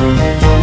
Música